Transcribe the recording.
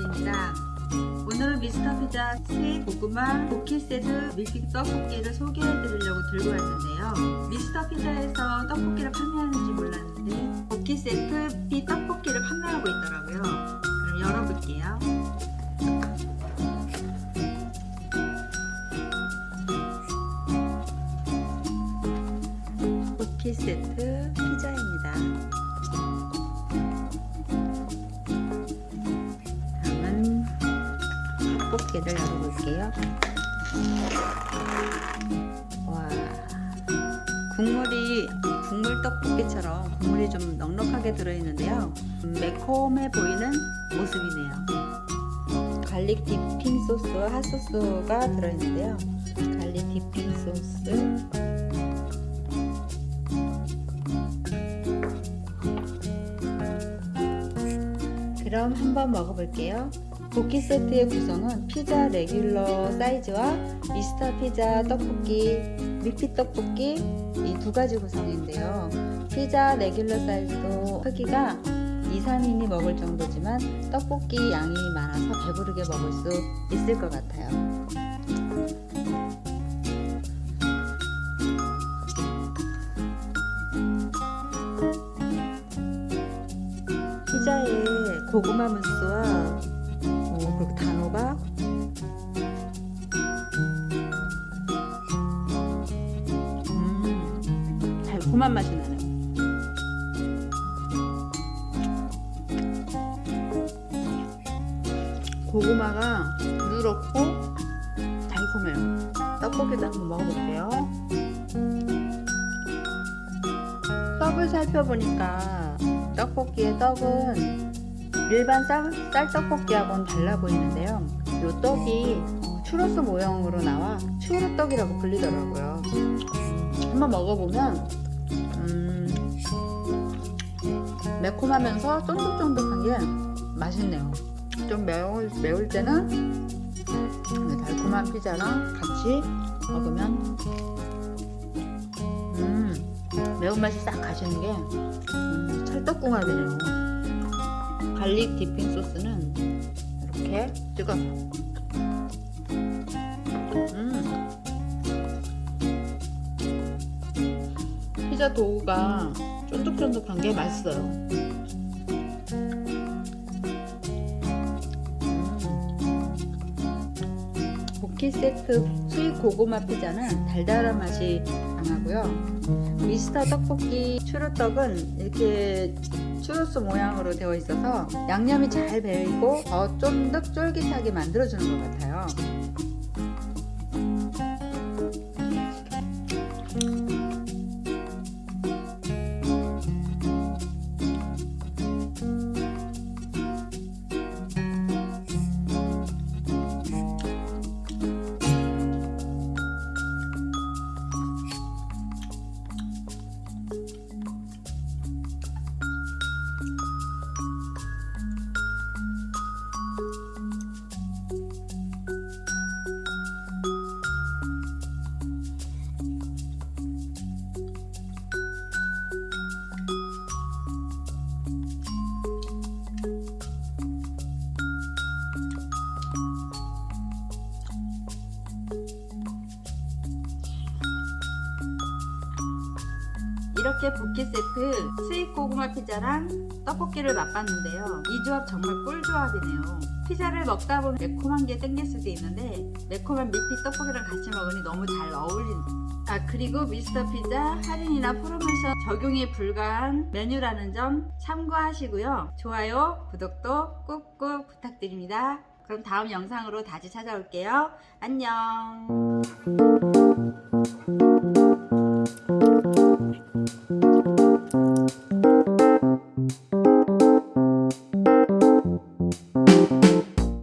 안녕하세요 경지입니다. 오늘은 미스터 피자 sweet 고구마 쿠키 세트 밀키트 떡볶이를 소개해 드리려고 들고 왔는데요. 미스터 피자에서 떡볶이를 판매하는지 몰랐는데 쿠키 세트 비 떡볶이를 판매하고 있더라고요. 그럼 열어볼게요. 쿠키 세트 떡볶이를 열어볼게요. 와 국물이 국물 떡볶이처럼 국물이 좀 넉넉하게 들어있는데요. 매콤해 보이는 모습이네요. garlic dipping 소스 핫소스가 들어있는데요. garlic dipping 소스. 그럼 한번 먹어볼게요. 고기 세트의 구성은 피자 레귤러 사이즈와 미스터 피자 떡볶이, 밀피 떡볶이 이 두 가지 구성인데요. 피자 레귤러 사이즈도 크기가 2, 3인이 먹을 정도지만 떡볶이 양이 많아서 배부르게 먹을 수 있을 것 같아요. 피자에 고구마 무스와 음, 달콤한 맛이 나네요 고구마가 부드럽고 달콤해요. 떡볶이도 한번 먹어볼게요. 떡을 살펴보니까 떡볶이의 떡은 일반 쌀, 쌀떡볶이하고는 달라 보이는데요. 이 떡이 추러스 모형으로 나와 추르떡이라고 불리더라고요. 한번 먹어보면 음, 매콤하면서 쫀득쫀득한 게 맛있네요. 좀 매울, 매울 때는 달콤한 피자랑 같이 먹으면 음, 매운맛이 싹 가시는 게 음, 찰떡궁합이네요. garlic dipping 소스는 이렇게 찍어서 피자 dough가 쫀득쫀득한 게 맛있어요. 고기 세트 수입 고구마 피자는 달달한 맛이 강하고요. 미스터 떡볶이 추루떡은 이렇게 추루스 모양으로 되어 있어서 양념이 잘 배이고 더 쫀득 쫄깃하게 만들어주는 것 같아요 이렇게 쿠키 세트 sweet 고구마 피자랑 떡볶이를 맛봤는데요. 이 조합 정말 꿀조합이네요. 피자를 먹다 보면 매콤한 게 땡길 수도 있는데 매콤한 밀피 떡볶이랑 같이 먹으니 너무 잘 어울린다 아 그리고 미스터 피자 할인이나 프로모션 적용이 불가한 메뉴라는 점 참고하시고요. 좋아요 구독도 꾹꾹 부탁드립니다. 그럼 다음 영상으로 다시 찾아올게요. 안녕